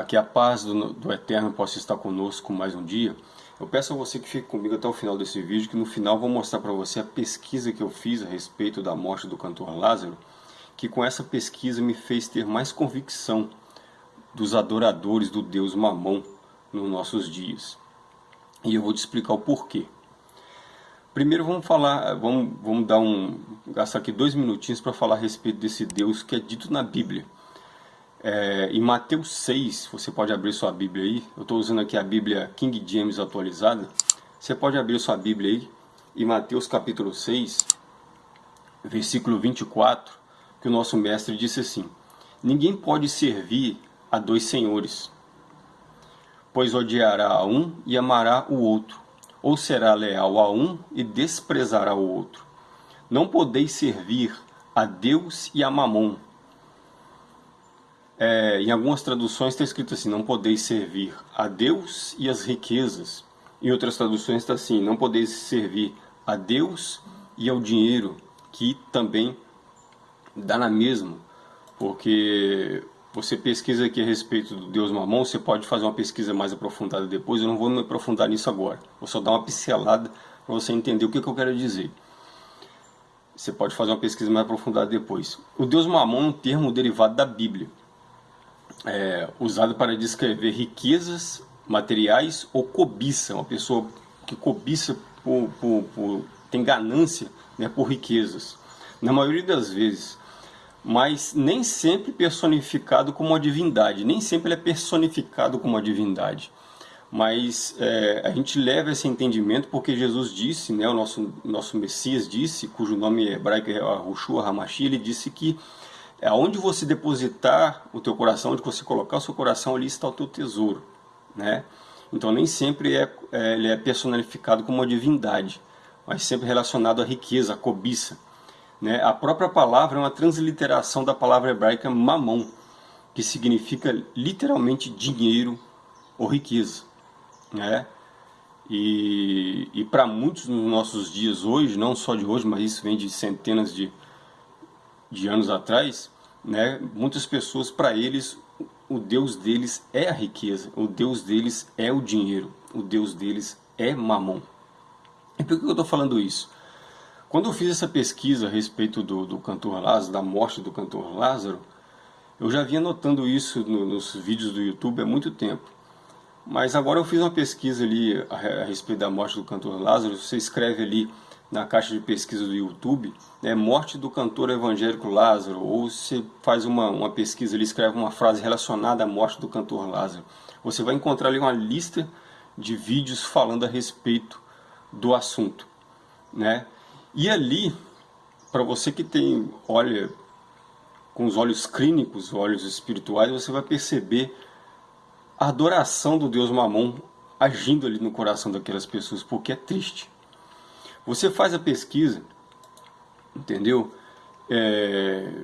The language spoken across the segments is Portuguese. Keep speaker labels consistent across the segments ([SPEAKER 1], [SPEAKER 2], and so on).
[SPEAKER 1] Olá, que a paz do, do, Eterno possa estar conosco mais um dia. Eu peço a você que fique comigo até o final desse vídeo, que no final vou mostrar para você a pesquisa que eu fiz a respeito da morte do cantor Lázaro, que com essa pesquisa me fez ter mais convicção dos adoradores do Deus Mamon nos nossos dias. E eu vou te explicar o porquê. Primeiro vamos falar, vamos, vamos dar um, gastar aqui dois minutinhos para falar a respeito desse Deus que é dito na Bíblia. É, em Mateus 6, você pode abrir sua Bíblia aí, eu estou usando aqui a Bíblia King James atualizada, você pode abrir sua Bíblia aí, em Mateus capítulo 6, versículo 24, que o nosso mestre disse assim, Ninguém pode servir a dois senhores, pois odiará a um e amará o outro, ou será leal a um e desprezará o outro. Não podeis servir a Deus e a Mamon, é, em algumas traduções está escrito assim, não podeis servir a Deus e as riquezas. Em outras traduções está assim, não podeis servir a Deus e ao dinheiro, que também dá na mesma. Porque você pesquisa aqui a respeito do Deus Mamon, você pode fazer uma pesquisa mais aprofundada depois, eu não vou me aprofundar nisso agora. Vou só dar uma pincelada para você entender o que, que eu quero dizer. Você pode fazer uma pesquisa mais aprofundada depois. O Deus Mamon é um termo derivado da Bíblia é, usado para descrever riquezas materiais ou cobiça, uma pessoa que cobiça por, por, por tem ganância né, por riquezas, na maioria das vezes, mas nem sempre personificado como uma divindade, nem sempre ele é personificado como uma divindade. Mas é, a gente leva esse entendimento porque Jesus disse, né, o nosso, nosso Messias disse, cujo nome hebraico é Rushua Hamashi, ele disse que é onde você depositar o teu coração, onde você colocar o seu coração, ali está o teu tesouro, né? Então nem sempre é, é, ele é personificado como uma divindade, mas sempre relacionado à riqueza, à cobiça. Né? A própria palavra é uma transliteração da palavra hebraica mamon, que significa literalmente dinheiro ou riqueza. Né? E, e para muitos nos nossos dias hoje, não só de hoje, mas isso vem de centenas de, de anos atrás, né, muitas pessoas, para eles, o Deus deles é a riqueza, o Deus deles é o dinheiro, o Deus deles é mamon. E por que eu estou falando isso? Quando eu fiz essa pesquisa a respeito do, do cantor Lázaro, da morte do cantor Lázaro, eu já vinha notando isso no, nos vídeos do YouTube há muito tempo. Mas agora eu fiz uma pesquisa ali a, a respeito da morte do cantor Lázaro, você escreve ali na caixa de pesquisa do YouTube, né, morte do cantor evangélico Lázaro, ou você faz uma, uma pesquisa ali, escreve uma frase relacionada à morte do cantor Lázaro. Você vai encontrar ali uma lista de vídeos falando a respeito do assunto. Né? E ali, para você que tem, olha, com os olhos clínicos, olhos espirituais, você vai perceber a adoração do Deus Mamon agindo ali no coração daquelas pessoas, porque é triste. Você faz a pesquisa, entendeu? É,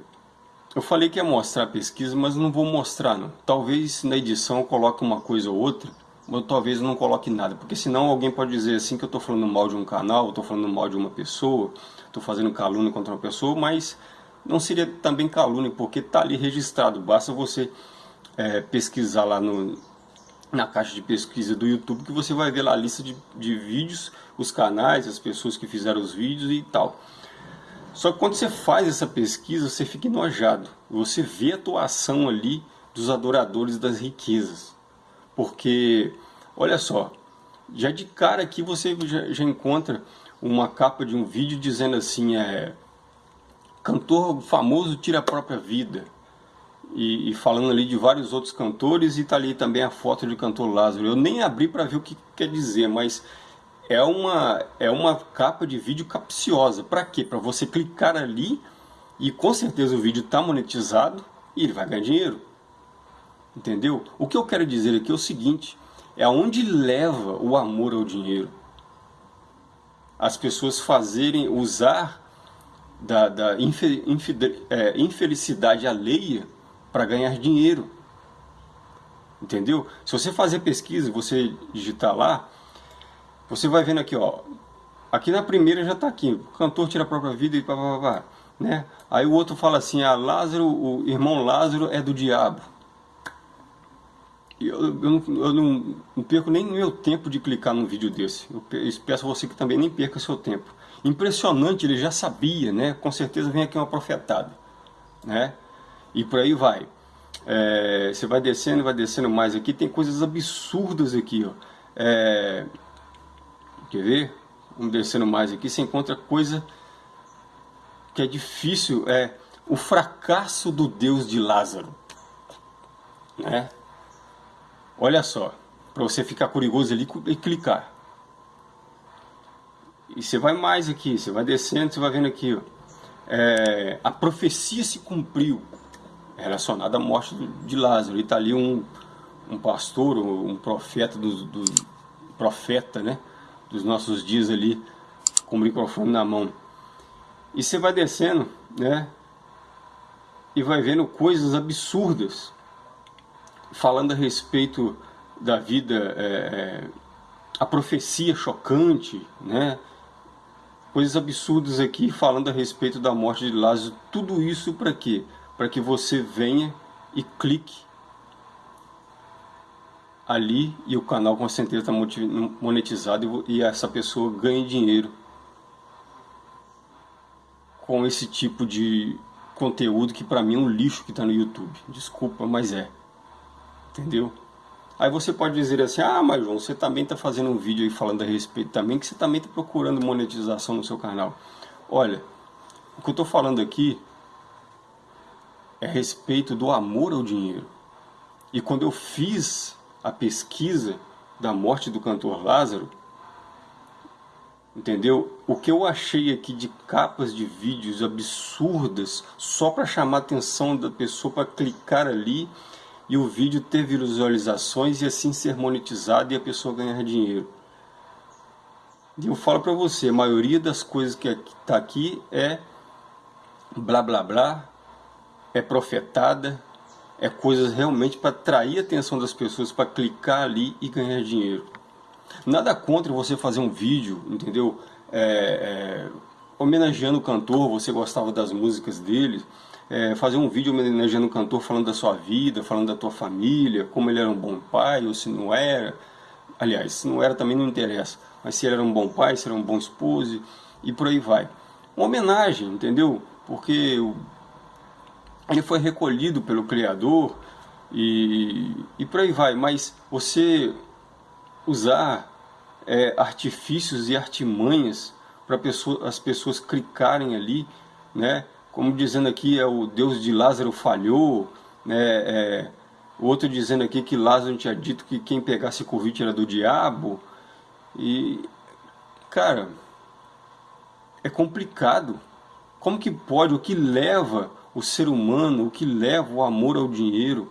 [SPEAKER 1] eu falei que ia mostrar a pesquisa, mas não vou mostrar não. Talvez na edição eu coloque uma coisa ou outra, mas talvez não coloque nada, porque senão alguém pode dizer assim que eu estou falando mal de um canal, estou falando mal de uma pessoa, estou fazendo calúnia contra uma pessoa, mas não seria também calúnia, porque está ali registrado, basta você é, pesquisar lá no, na caixa de pesquisa do YouTube que você vai ver lá a lista de, de vídeos, os canais, as pessoas que fizeram os vídeos e tal. Só que quando você faz essa pesquisa, você fica enojado. Você vê a atuação ali dos adoradores das riquezas. Porque, olha só, já de cara aqui você já, já encontra uma capa de um vídeo dizendo assim, é... Cantor famoso tira a própria vida e, e, falando ali de vários outros cantores e tá ali também a foto do cantor Lázaro. Eu nem abri para ver o que quer dizer, mas é uma é uma capa de vídeo capciosa. Para quê? Para você clicar ali e com certeza o vídeo está monetizado e ele vai ganhar dinheiro. Entendeu? O que eu quero dizer aqui é o seguinte, é aonde leva o amor ao dinheiro. As pessoas fazerem, usar da, da é, infelicidade alheia para ganhar dinheiro. Entendeu? Se você fazer pesquisa, você digitar lá, você vai vendo aqui, ó. Aqui na primeira já está aqui, o cantor tira a própria vida e pá, pá, pá, né? Aí o outro fala assim, ah, Lázaro, o irmão Lázaro é do diabo. eu, eu, não, eu não, não, perco nem meu tempo de clicar num vídeo desse. Eu peço a você que também nem perca seu tempo. Impressionante, ele já sabia, né? Com certeza vem aqui uma profetada, né? E por aí vai. É, você vai descendo, vai descendo mais aqui, tem coisas absurdas aqui, ó. É, quer ver? Vamos descendo mais aqui, você encontra coisa que é difícil, é o fracasso do Deus de Lázaro, né? Olha só, para você ficar curioso ali e clicar. E você vai mais aqui, você vai descendo, você vai vendo aqui, ó. É, a profecia se cumpriu relacionada à morte de Lázaro. E está ali um, um pastor, um profeta do, do, profeta, né, dos nossos dias ali, com o microfone na mão. E você vai descendo, né, e vai vendo coisas absurdas falando a respeito da vida, é, é, a profecia chocante, né? coisas absurdas aqui falando a respeito da morte de Lázaro. Tudo isso para quê? Para que você venha e clique ali e o canal com certeza está monetizado e essa pessoa ganhe dinheiro com esse tipo de conteúdo que para mim é um lixo que está no YouTube. Desculpa, mas é. Entendeu? Aí você pode dizer assim, ah, mas João, você também está fazendo um vídeo aí falando a respeito também, que você também está procurando monetização no seu canal. Olha, o que eu estou falando aqui é a respeito do amor ao dinheiro. E quando eu fiz a pesquisa da morte do cantor Lázaro, entendeu? O que eu achei aqui de capas de vídeos absurdas, só para chamar a atenção da pessoa para clicar ali e o vídeo ter visualizações e assim ser monetizado e a pessoa ganhar dinheiro. E eu falo para você, a maioria das coisas que está aqui é blá blá blá, é profetada, é coisas realmente para atrair a atenção das pessoas, para clicar ali e ganhar dinheiro. Nada contra você fazer um vídeo, entendeu? É, é, homenageando o cantor, você gostava das músicas dele, é, fazer um vídeo homenageando o cantor falando da sua vida, falando da tua família, como ele era um bom pai ou se não era. Aliás, se não era também não interessa, mas se ele era um bom pai, se era um bom esposo e por aí vai. Uma homenagem, entendeu? Porque ele foi recolhido pelo Criador e, e por aí vai. Mas você usar é, artifícios e artimanhas para pessoa, as pessoas clicarem ali, né? como dizendo aqui é o Deus de Lázaro falhou, né, é, outro dizendo aqui que Lázaro tinha dito que quem pegasse Covid era do diabo, e, cara, é complicado, como que pode, o que leva o ser humano, o que leva o amor ao dinheiro,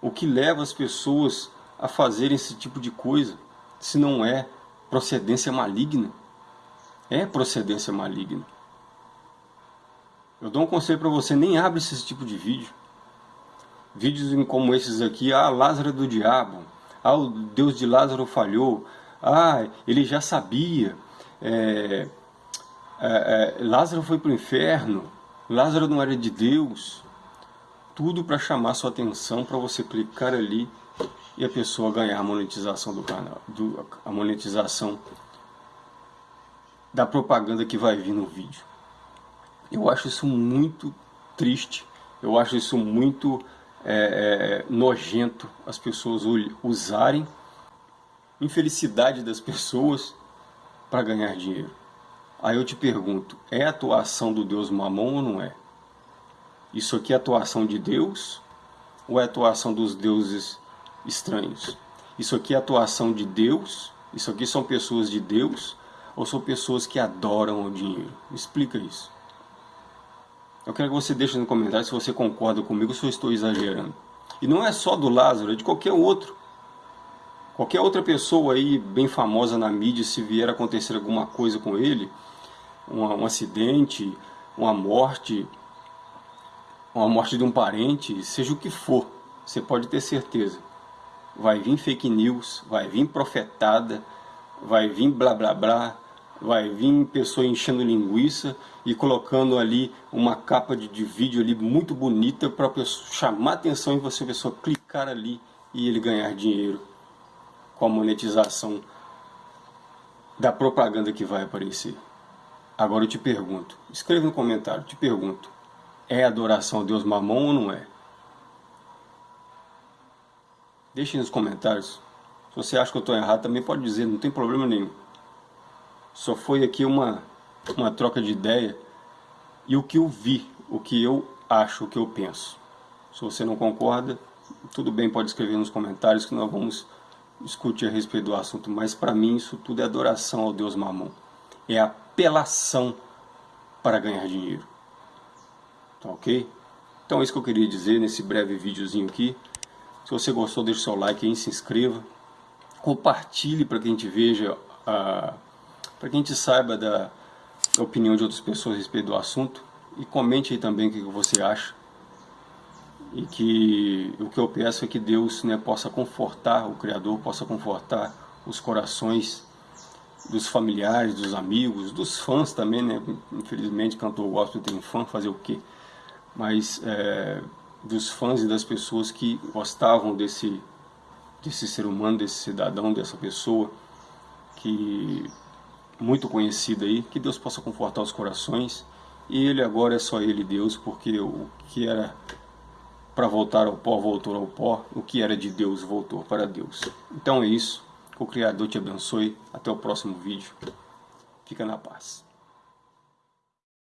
[SPEAKER 1] o que leva as pessoas a fazerem esse tipo de coisa, se não é procedência maligna? É procedência maligna. Eu dou um conselho para você, nem abre esse tipo de vídeo. Vídeos como esses aqui, ah, Lázaro é do diabo, ah, o Deus de Lázaro falhou, ah, ele já sabia, é, é, é, Lázaro foi para o inferno, Lázaro não era de Deus. Tudo para chamar sua atenção, para você clicar ali e a pessoa ganhar a monetização do canal, do, a monetização da propaganda que vai vir no vídeo. Eu acho isso muito triste, eu acho isso muito é, é, nojento as pessoas usarem infelicidade das pessoas para ganhar dinheiro. Aí eu te pergunto, é atuação do Deus Mamon ou não é? Isso aqui é atuação de Deus ou é atuação dos deuses estranhos? Isso aqui é atuação de Deus? Isso aqui são pessoas de Deus ou são pessoas que adoram o dinheiro? explica isso. Eu quero que você deixe no comentário se você concorda comigo ou se eu estou exagerando. E não é só do Lázaro, é de qualquer outro. Qualquer outra pessoa aí bem famosa na mídia, se vier acontecer alguma coisa com ele, um, um acidente, uma morte, uma morte de um parente, seja o que for, você pode ter certeza. Vai vir fake news, vai vir profetada, vai vir blá blá blá, vai vir pessoa enchendo linguiça e colocando ali uma capa de, de vídeo ali muito bonita para chamar atenção e você pessoa clicar ali e ele ganhar dinheiro com a monetização da propaganda que vai aparecer. Agora eu te pergunto, escreva no comentário, te pergunto, é adoração a Deus mamão ou não é? Deixe nos comentários. Se você acha que eu estou errado, também pode dizer, não tem problema nenhum. Só foi aqui uma, uma troca de ideia e o que eu vi, o que eu acho, o que eu penso. Se você não concorda, tudo bem, pode escrever nos comentários que nós vamos discutir a respeito do assunto. Mas para mim isso tudo é adoração ao Deus Mamon. É apelação para ganhar dinheiro. Tá ok? Então é isso que eu queria dizer nesse breve videozinho aqui. Se você gostou, deixe seu like aí, se inscreva. Compartilhe para que a gente veja, para que a gente saiba da, da opinião de outras pessoas a respeito do assunto. E comente aí também o que você acha. E que o que eu peço é que Deus né, possa confortar, o Criador possa confortar os corações dos familiares, dos amigos, dos fãs também, né? Infelizmente, cantor gospel tem um fã, fazer o quê? Mas é, dos fãs e das pessoas que gostavam desse, desse ser humano, desse cidadão, dessa pessoa que muito conhecida aí, que Deus possa confortar os corações. E ele agora é só ele Deus, porque o que era para voltar ao pó, voltou ao pó, o que era de Deus, voltou para Deus. Então é isso, o Criador te abençoe, até o próximo vídeo, fica na paz.